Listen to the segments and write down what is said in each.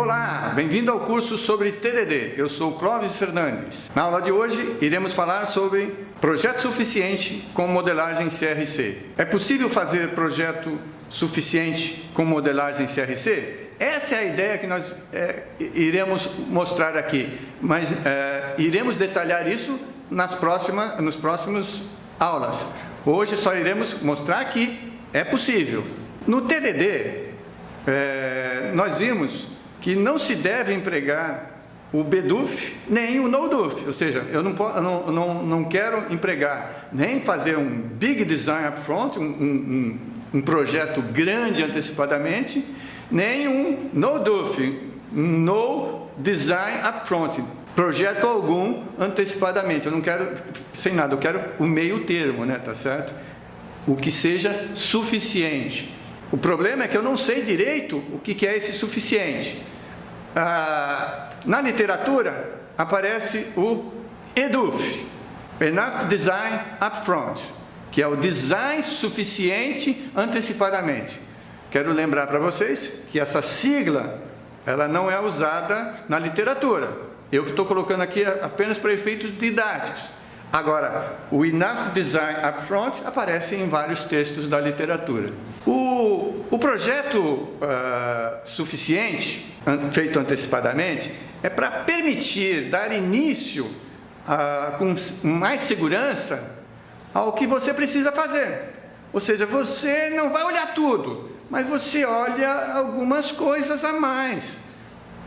Olá, bem-vindo ao curso sobre TDD. Eu sou Clóvis Fernandes. Na aula de hoje, iremos falar sobre projeto suficiente com modelagem CRC. É possível fazer projeto suficiente com modelagem CRC? Essa é a ideia que nós é, iremos mostrar aqui, mas é, iremos detalhar isso nas próximas, nos próximos aulas. Hoje só iremos mostrar que é possível. No TDD, é, nós vimos que não se deve empregar o BDUF nem o NoDUF, ou seja, eu não, não, não, não quero empregar nem fazer um big design upfront, um, um, um projeto grande antecipadamente, nem um NoDUF, no design upfront, projeto algum antecipadamente. Eu não quero sem nada, eu quero o meio termo, né, tá certo? O que seja suficiente. O problema é que eu não sei direito o que é esse suficiente. Ah, na literatura aparece o EDUF, Enough Design Upfront, que é o design suficiente antecipadamente. Quero lembrar para vocês que essa sigla ela não é usada na literatura. Eu que estou colocando aqui apenas para efeitos didáticos. Agora, o Enough Design Upfront aparece em vários textos da literatura. O, o projeto uh, suficiente, feito antecipadamente, é para permitir dar início uh, com mais segurança ao que você precisa fazer. Ou seja, você não vai olhar tudo, mas você olha algumas coisas a mais.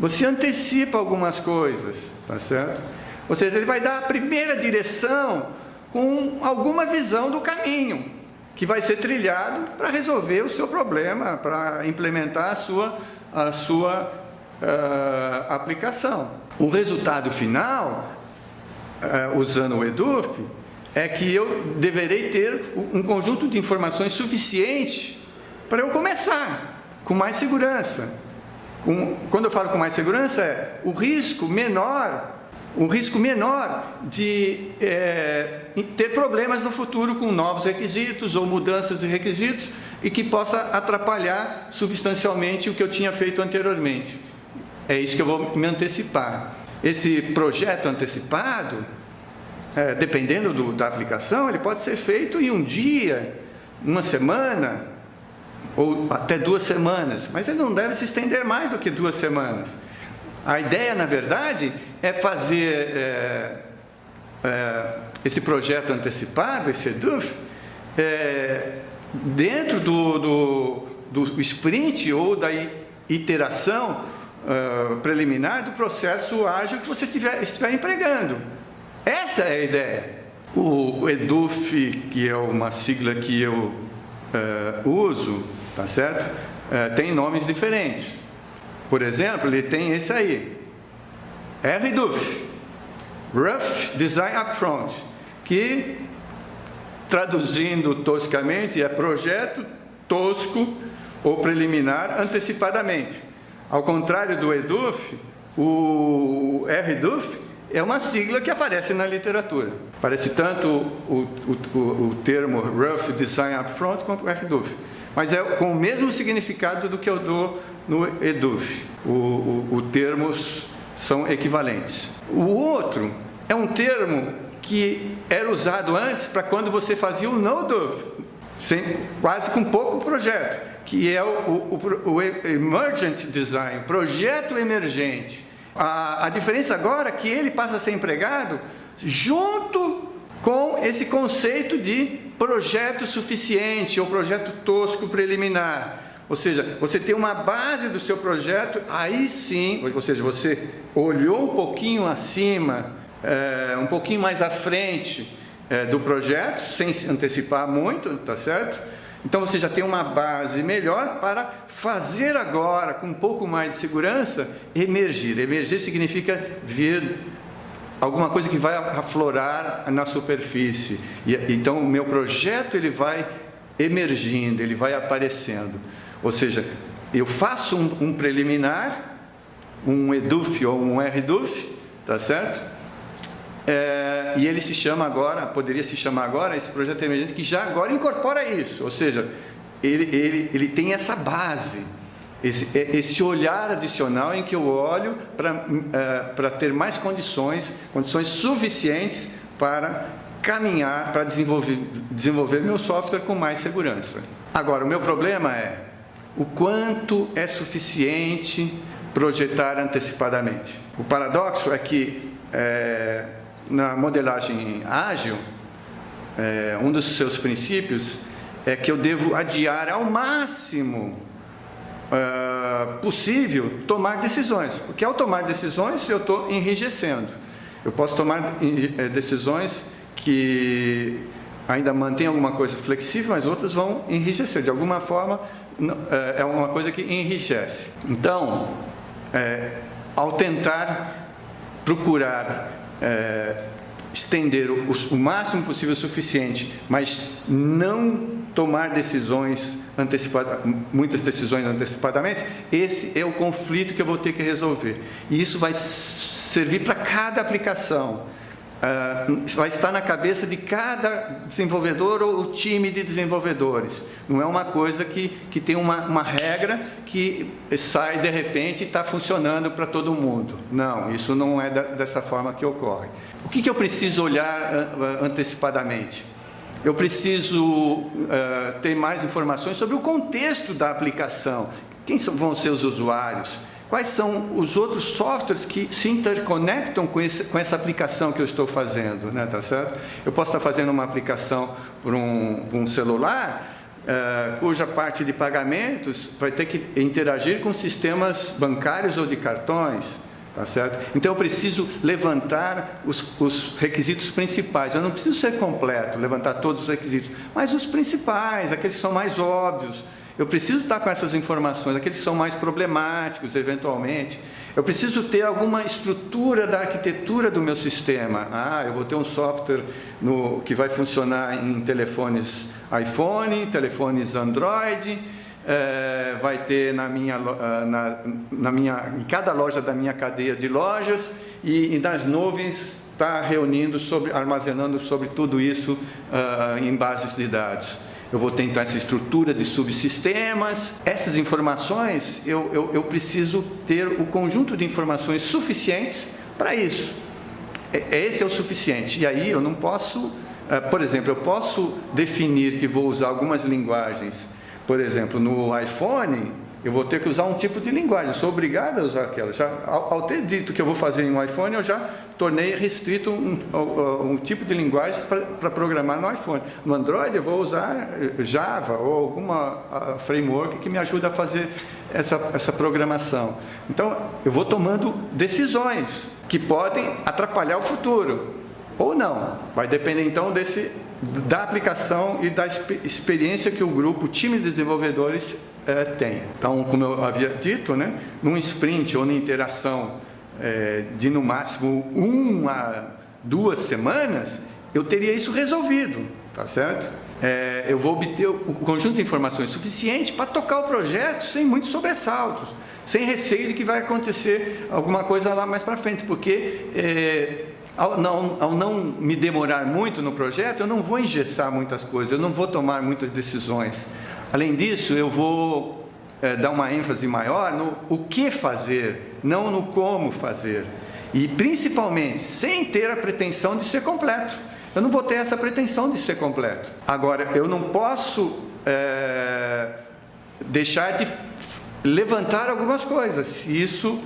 Você antecipa algumas coisas, tá certo? Ou seja, ele vai dar a primeira direção com alguma visão do caminho que vai ser trilhado para resolver o seu problema, para implementar a sua, a sua uh, aplicação. O resultado final, uh, usando o EDUF, é que eu deverei ter um conjunto de informações suficiente para eu começar com mais segurança. Com, quando eu falo com mais segurança, é o risco menor um risco menor de é, ter problemas no futuro com novos requisitos ou mudanças de requisitos e que possa atrapalhar substancialmente o que eu tinha feito anteriormente. É isso que eu vou me antecipar. Esse projeto antecipado, é, dependendo do, da aplicação, ele pode ser feito em um dia, uma semana, ou até duas semanas, mas ele não deve se estender mais do que duas semanas. A ideia, na verdade, é fazer é, é, esse projeto antecipado, esse EDUF, é, dentro do, do, do, sprint ou da iteração uh, preliminar do processo ágil que você tiver, estiver empregando. Essa é a ideia. O EDUF, que é uma sigla que eu uh, uso, tá certo? Uh, tem nomes diferentes. Por exemplo, ele tem esse aí, RDUF, Rough Design Upfront, que, traduzindo toscamente, é projeto tosco ou preliminar antecipadamente. Ao contrário do EDUF, o RDUF é uma sigla que aparece na literatura. Aparece tanto o, o, o, o termo Rough Design Upfront quanto o RDUF. Mas é com o mesmo significado do que eu dou no EDUF. O, o, o termos são equivalentes. O outro é um termo que era usado antes para quando você fazia o no-DUF, quase com pouco projeto, que é o, o, o, Emergent Design, projeto emergente. A, a diferença agora é que ele passa a ser empregado junto com esse conceito de projeto suficiente ou projeto tosco preliminar. Ou seja, você tem uma base do seu projeto, aí sim, ou seja, você olhou um pouquinho acima, é, um pouquinho mais à frente é, do projeto, sem se antecipar muito, tá certo? Então você já tem uma base melhor para fazer agora, com um pouco mais de segurança, emergir. Emergir significa vir alguma coisa que vai aflorar na superfície. E, então o meu projeto ele vai emergindo, ele vai aparecendo. Ou seja, eu faço um, um preliminar, um EDUF ou um RDUF, tá certo? É, e ele se chama agora, poderia se chamar agora, esse projeto emergente, que já agora incorpora isso, ou seja, ele, ele, ele tem essa base esse, é, esse olhar adicional em que eu olho para uh, ter mais condições, condições suficientes para caminhar, para desenvolver, desenvolver meu software com mais segurança. Agora, o meu problema é o quanto é suficiente projetar antecipadamente. O paradoxo é que é, na modelagem ágil, é, um dos seus princípios é que eu devo adiar ao máximo uh, possível tomar decisões, porque ao tomar decisões eu estou enrijecendo. Eu posso tomar eh, decisões que ainda mantêm alguma coisa flexível, mas outras vão enrijecer. De alguma forma, eh, é uma coisa que enrijece. Então, é, ao tentar procurar é, estender o, o, máximo possível o suficiente, mas não tomar decisões antecipadas, muitas decisões antecipadamente, esse é o conflito que eu vou ter que resolver. E isso vai servir para cada aplicação. Uh, vai estar na cabeça de cada desenvolvedor ou time de desenvolvedores. Não é uma coisa que, que tem uma, uma regra que sai de repente e está funcionando para todo mundo. Não, isso não é da, dessa forma que ocorre. O que, que eu preciso olhar uh, antecipadamente? Eu preciso uh, ter mais informações sobre o contexto da aplicação. Quem são, vão ser os usuários? Quais são os outros softwares que se interconectam com, esse, com essa aplicação que eu estou fazendo, né, tá certo? Eu posso estar fazendo uma aplicação por um, um celular, uh, cuja parte de pagamentos vai ter que interagir com sistemas bancários ou de cartões, Tá certo? Então eu preciso levantar os, os, requisitos principais. Eu não preciso ser completo, levantar todos os requisitos, mas os principais, aqueles que são mais óbvios, eu preciso estar com essas informações, aqueles que são mais problemáticos, eventualmente. Eu preciso ter alguma estrutura da arquitetura do meu sistema. Ah, eu vou ter um software no, que vai funcionar em telefones iPhone, telefones Android, é, vai ter na minha, ah, na, na, minha, em cada loja da minha cadeia de lojas e, e nas nuvens está reunindo, sobre, armazenando sobre tudo isso uh, em bases de dados eu vou ter então essa estrutura de subsistemas. Essas informações, eu, eu, eu preciso ter o conjunto de informações suficientes para isso. É, esse é o suficiente. E aí eu não posso, eh, por exemplo, eu posso definir que vou usar algumas linguagens. Por exemplo, no iPhone, eu vou ter que usar um tipo de linguagem, sou obrigado a usar aquela. Já, ao, ao, ter dito que eu vou fazer em um iPhone, eu já tornei restrito um, um, um tipo de linguagem para programar no iPhone. No Android eu vou usar Java ou alguma framework que me ajude a fazer essa, essa programação. Então, eu vou tomando decisões que podem atrapalhar o futuro, ou não. Vai depender então desse, da aplicação e da experiência que o grupo, o time de desenvolvedores é, tem. Então, como eu havia dito, né, num sprint ou na interação é, de no máximo uma, duas semanas, eu teria isso resolvido, tá certo? É, eu vou obter o conjunto de informações suficiente para tocar o projeto sem muitos sobressaltos, sem receio de que vai acontecer alguma coisa lá mais para frente, porque é, ao, não, ao não me demorar muito no projeto, eu não vou engessar muitas coisas, eu não vou tomar muitas decisões. Além disso, eu vou é, dar uma ênfase maior no o que fazer, não no como fazer. E principalmente, sem ter a pretensão de ser completo. Eu não vou ter essa pretensão de ser completo. Agora, eu não posso é, deixar de levantar algumas coisas. Isso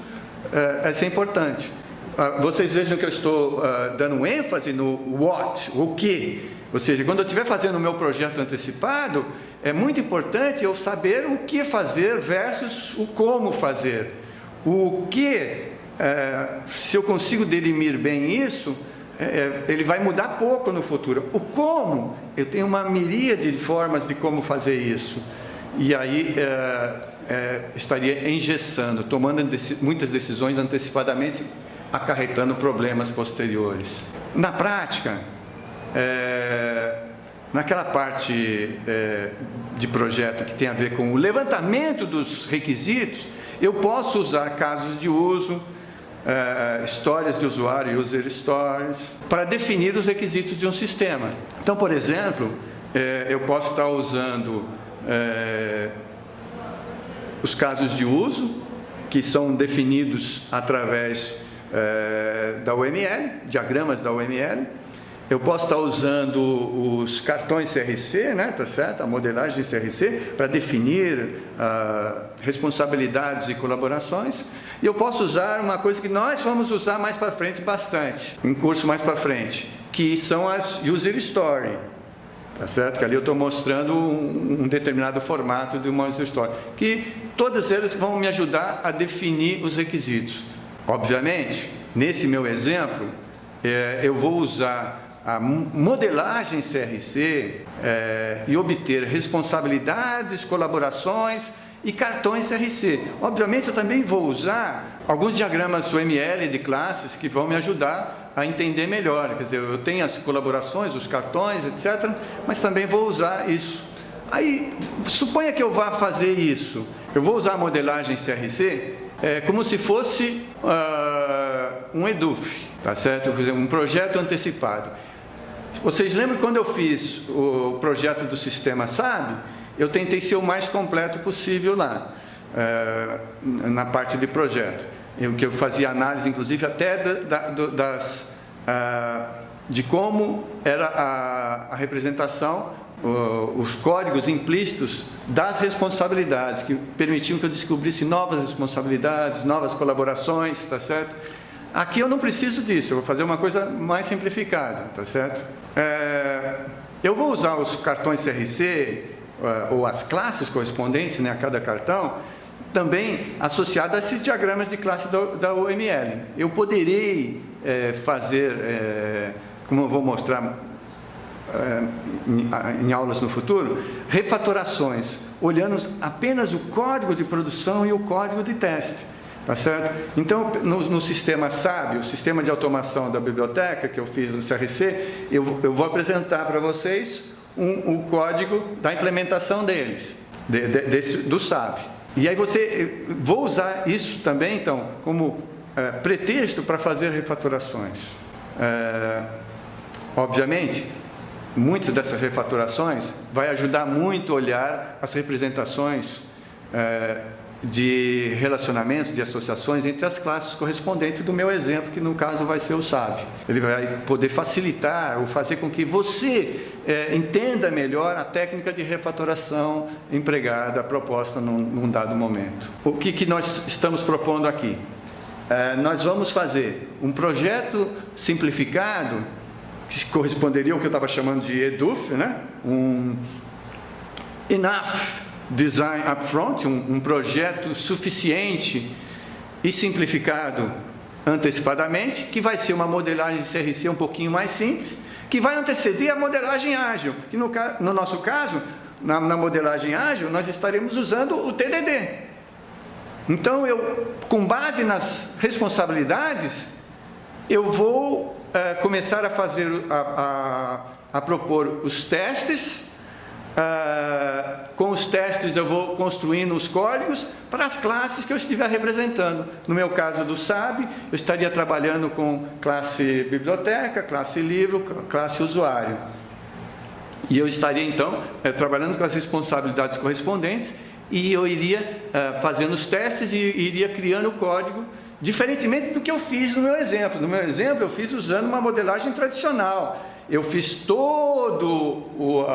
é, é importante. Ah, vocês vejam que eu estou uh, dando ênfase no what, o que. Ou seja, quando eu estiver fazendo o meu projeto antecipado, é muito importante eu saber o que fazer versus o como fazer. O que, é, se eu consigo delimir bem isso, é, ele vai mudar pouco no futuro. O como, eu tenho uma miríade de formas de como fazer isso. E aí é, estaria engessando, tomando muitas decisões antecipadamente, acarretando problemas posteriores. Na prática, é, Naquela parte é, de projeto que tem a ver com o levantamento dos requisitos, eu posso usar casos de uso, é, histórias de usuário, user stories, para definir os requisitos de um sistema. Então, por exemplo, é, eu posso estar usando é, os casos de uso, que são definidos através é, da UML, diagramas da UML. Eu posso estar usando os cartões CRC, né, tá certo? a modelagem CRC, para definir ah, responsabilidades e colaborações. E eu posso usar uma coisa que nós vamos usar mais para frente bastante, em curso mais para frente, que são as User Story. Tá certo? Que ali eu estou mostrando um, um, determinado formato de uma user story. Que todas elas vão me ajudar a definir os requisitos. Obviamente, nesse meu exemplo, é, eu vou usar a modelagem CRC é, e obter responsabilidades, colaborações e cartões CRC. Obviamente, eu também vou usar alguns diagramas UML de classes que vão me ajudar a entender melhor. Quer dizer, eu tenho as colaborações, os cartões, etc., mas também vou usar isso. Aí, suponha que eu vá fazer isso. Eu vou usar a modelagem CRC é, como se fosse uh, um EDUF, tá certo? Um projeto antecipado. Vocês lembram quando eu fiz o projeto do sistema SAB? eu tentei ser o mais completo possível lá, é, na parte de projeto. Eu, que eu fazia análise, inclusive, até da, da, das, uh, de como era a, a representação, os códigos implícitos das responsabilidades, que permitiam que eu descobrisse novas responsabilidades, novas colaborações, tá certo? Aqui eu não preciso disso, eu vou fazer uma coisa mais simplificada, tá certo? É, eu vou usar os cartões CRC, uh, ou as classes correspondentes né, a cada cartão, também associado a esses diagramas de classe da, da UML. Eu poderei é, fazer, é, como eu vou mostrar é, em, em, aulas no futuro, refatorações, olhando apenas o código de produção e o código de teste. Tá certo? Então, no, no sistema SAB, o sistema de automação da biblioteca que eu fiz no CRC, eu, eu vou apresentar para vocês um, o código da implementação deles, de, de, desse, do SAP. E aí você, vou usar isso também, então, como é, pretexto para fazer refatorações. É, obviamente, muitas dessas refatorações vai ajudar muito a olhar as representações é, de relacionamentos, de associações entre as classes correspondentes do meu exemplo, que no caso vai ser o SAB. Ele vai poder facilitar ou fazer com que você é, entenda melhor a técnica de refatoração empregada, proposta num, num dado momento. O que, que nós estamos propondo aqui? É, nós vamos fazer um projeto simplificado, que corresponderia ao que eu estava chamando de EDUF, né? um Enough design upfront, um, um projeto suficiente e simplificado antecipadamente, que vai ser uma modelagem de CRC um pouquinho mais simples, que vai anteceder a modelagem ágil, que no, no nosso caso, na, na, modelagem ágil, nós estaremos usando o TDD. Então, eu, com base nas responsabilidades, eu vou é, começar a fazer, a, a, a propor os testes ah, com os testes eu vou construindo os códigos para as classes que eu estiver representando. No meu caso do SAB, eu estaria trabalhando com classe biblioteca, classe livro, classe usuário. E eu estaria então eh, trabalhando com as responsabilidades correspondentes e eu iria eh, fazendo os testes e iria criando o código diferentemente do que eu fiz no meu exemplo. No meu exemplo eu fiz usando uma modelagem tradicional. Eu fiz todo o,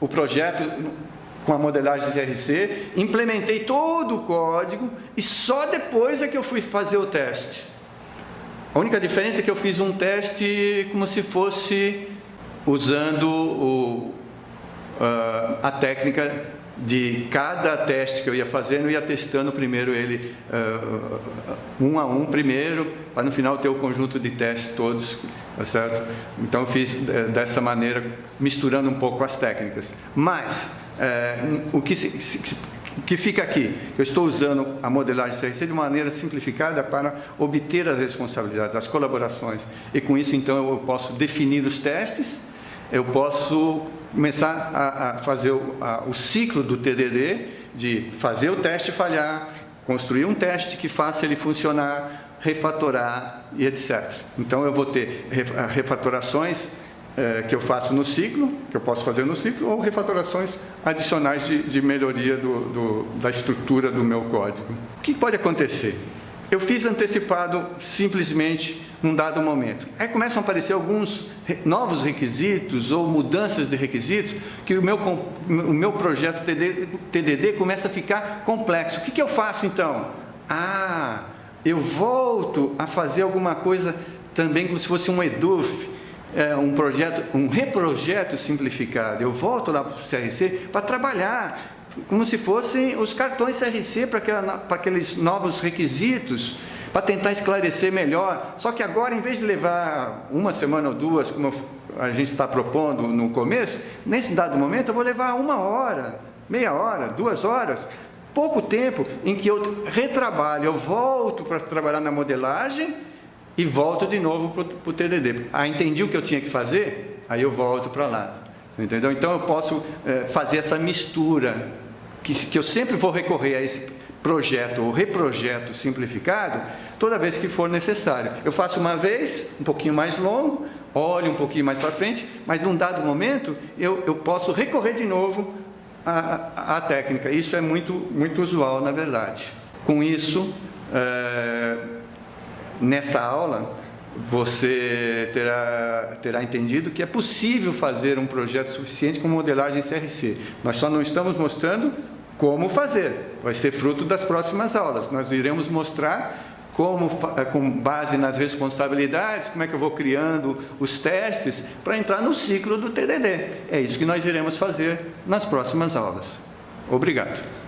o projeto com a modelagem CRC, implementei todo o código e só depois é que eu fui fazer o teste. A única diferença é que eu fiz um teste como se fosse usando o, uh, a técnica de cada teste que eu ia fazendo, eu ia testando primeiro ele uh, um a um primeiro, para no final ter o conjunto de testes todos, tá certo? Então eu fiz uh, dessa maneira, misturando um pouco as técnicas. Mas, uh, o que, se, se, que fica aqui? Eu estou usando a modelagem CRC de maneira simplificada para obter as responsabilidades, as colaborações. E com isso, então, eu posso definir os testes, eu posso começar a, a fazer o, a, o ciclo do TDD, de fazer o teste falhar, construir um teste que faça ele funcionar, refatorar e etc. Então eu vou ter refatorações é, que eu faço no ciclo, que eu posso fazer no ciclo, ou refatorações adicionais de, de melhoria do, do, da estrutura do meu código. O que pode acontecer? Eu fiz antecipado simplesmente num dado momento. Aí começam a aparecer alguns novos requisitos ou mudanças de requisitos que o meu, o meu projeto TDD, TDD começa a ficar complexo. O que, que eu faço então? Ah, eu volto a fazer alguma coisa também como se fosse um EDUF, é, um projeto, um reprojeto simplificado. Eu volto lá para o CRC para trabalhar como se fossem os cartões CRC para, para aqueles novos requisitos, para tentar esclarecer melhor. Só que agora, em vez de levar uma semana ou duas, como a gente está propondo no começo, nesse dado momento eu vou levar uma hora, meia hora, duas horas, pouco tempo em que eu retrabalho, eu volto para trabalhar na modelagem e volto de novo para o TDD. Ah, entendi o que eu tinha que fazer? Aí eu volto para lá. Entendeu? Então eu posso é, fazer essa mistura, que, que eu sempre vou recorrer a esse projeto ou reprojeto simplificado, toda vez que for necessário. Eu faço uma vez, um pouquinho mais longo, olho um pouquinho mais para frente, mas num dado momento eu, eu posso recorrer de novo à, à técnica. Isso é muito, muito usual, na verdade. Com isso, é, nessa aula, você terá, terá entendido que é possível fazer um projeto suficiente com modelagem CRC. Nós só não estamos mostrando como fazer. Vai ser fruto das próximas aulas. Nós iremos mostrar como, eh, com base nas responsabilidades, como é que eu vou criando os testes para entrar no ciclo do TDD. É isso que nós iremos fazer nas próximas aulas. Obrigado.